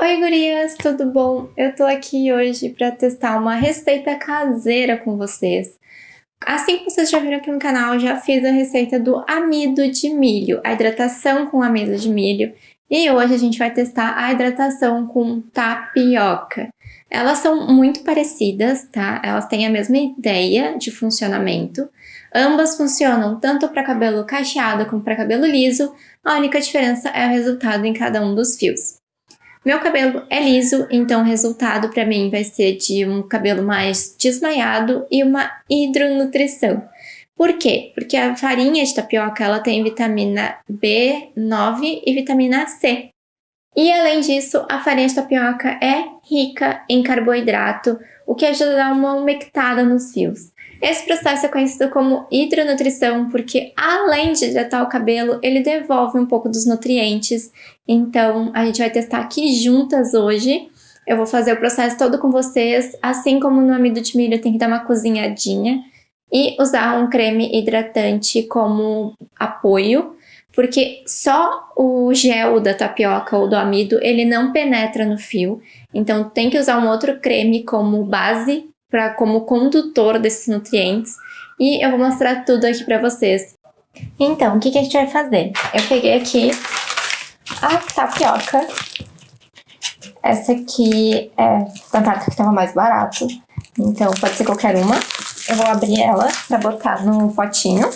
Oi gurias, tudo bom? Eu tô aqui hoje para testar uma receita caseira com vocês. Assim que vocês já viram aqui no canal, já fiz a receita do amido de milho, a hidratação com amido de milho. E hoje a gente vai testar a hidratação com tapioca. Elas são muito parecidas, tá? Elas têm a mesma ideia de funcionamento. Ambas funcionam tanto para cabelo cacheado como para cabelo liso, a única diferença é o resultado em cada um dos fios. Meu cabelo é liso, então o resultado para mim vai ser de um cabelo mais desmaiado e uma hidronutrição. Por quê? Porque a farinha de tapioca ela tem vitamina B9 e vitamina C. E além disso, a farinha de tapioca é rica em carboidrato, o que ajuda a dar uma umectada nos fios. Esse processo é conhecido como hidronutrição porque além de hidratar o cabelo, ele devolve um pouco dos nutrientes. Então a gente vai testar aqui juntas hoje. Eu vou fazer o processo todo com vocês, assim como no amido de milho tem que dar uma cozinhadinha e usar um creme hidratante como apoio, porque só o gel da tapioca ou do amido, ele não penetra no fio, então tem que usar um outro creme como base pra, como condutor desses nutrientes e eu vou mostrar tudo aqui pra vocês. Então, o que, que a gente vai fazer? Eu peguei aqui a tapioca. Essa aqui é da marca que estava mais barato, então pode ser qualquer uma. Eu vou abrir ela para botar no potinho.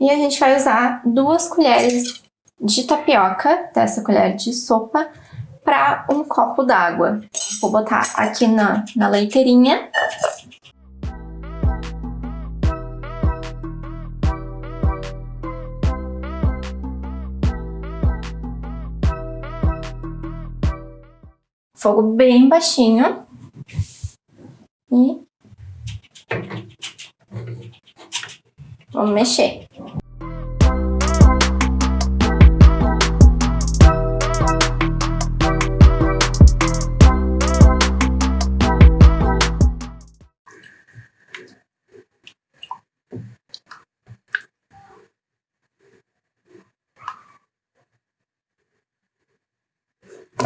E a gente vai usar duas colheres de tapioca, dessa colher de sopa, para um copo d'água. Vou botar aqui na, na leiteirinha. Fogo bem baixinho. E vamos mexer.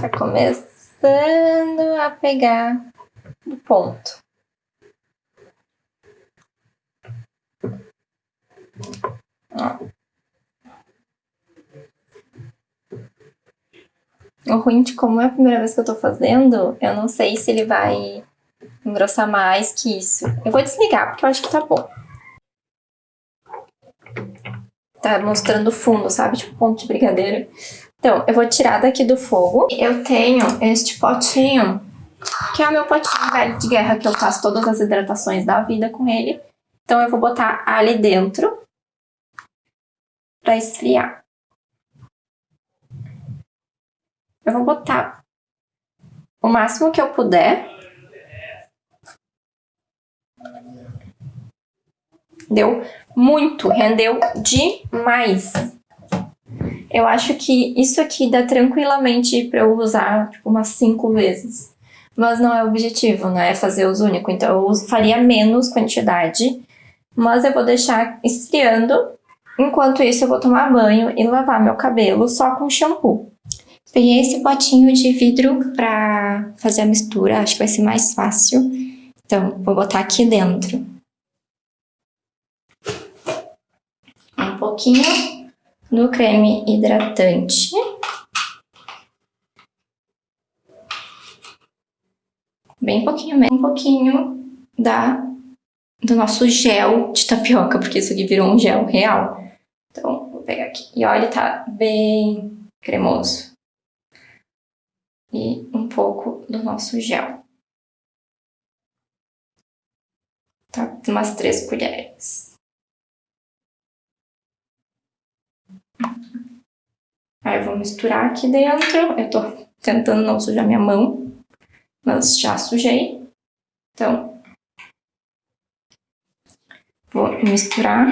Tá começando a pegar o ponto. Ó. O ruim de como é a primeira vez que eu tô fazendo, eu não sei se ele vai engrossar mais que isso. Eu vou desligar, porque eu acho que tá bom. Tá mostrando o fundo, sabe? Tipo ponto de brigadeiro. Então, eu vou tirar daqui do fogo. Eu tenho este potinho, que é o meu potinho velho de guerra, que eu faço todas as hidratações da vida com ele. Então, eu vou botar ali dentro para esfriar. Eu vou botar o máximo que eu puder. Deu muito, rendeu demais. Eu acho que isso aqui dá tranquilamente para eu usar tipo, umas cinco vezes. Mas não é o objetivo, não é fazer uso único. Então eu faria menos quantidade. Mas eu vou deixar esfriando. Enquanto isso eu vou tomar banho e lavar meu cabelo só com shampoo. Peguei esse potinho de vidro para fazer a mistura. Acho que vai ser mais fácil. Então vou botar aqui dentro. Um pouquinho no creme hidratante. Bem pouquinho um pouquinho da, do nosso gel de tapioca, porque isso aqui virou um gel real. Então, vou pegar aqui. E olha, tá bem cremoso. E um pouco do nosso gel. Tá, umas três colheres. Aí eu vou misturar aqui dentro. Eu tô tentando não sujar minha mão, mas já sujei. Então, vou misturar.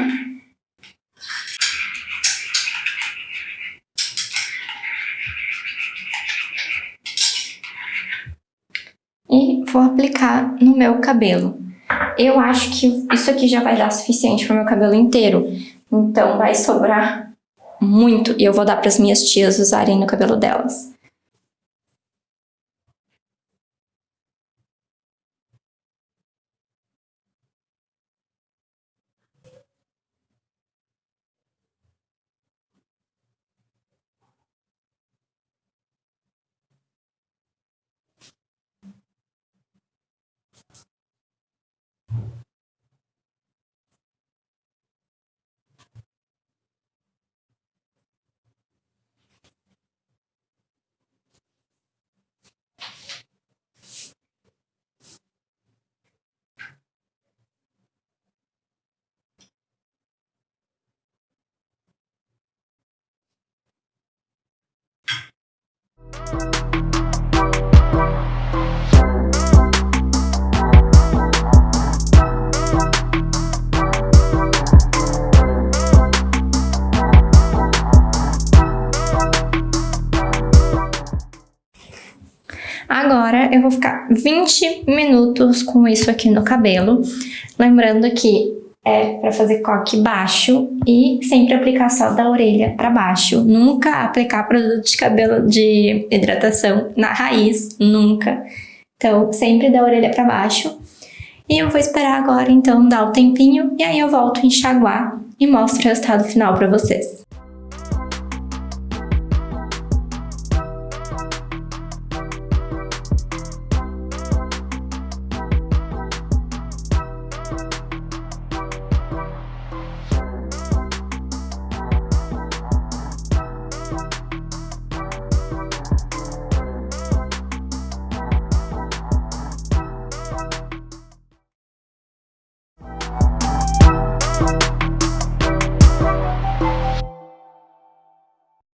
E vou aplicar no meu cabelo. Eu acho que isso aqui já vai dar suficiente para meu cabelo inteiro. Então vai sobrar muito e eu vou dar para as minhas tias usarem no cabelo delas. Eu vou ficar 20 minutos com isso aqui no cabelo. Lembrando que é para fazer coque baixo e sempre aplicar só da orelha para baixo. Nunca aplicar produto de cabelo de hidratação na raiz, nunca. Então, sempre da orelha para baixo. E eu vou esperar agora, então, dar o tempinho e aí eu volto a enxaguar e mostro o resultado final para vocês.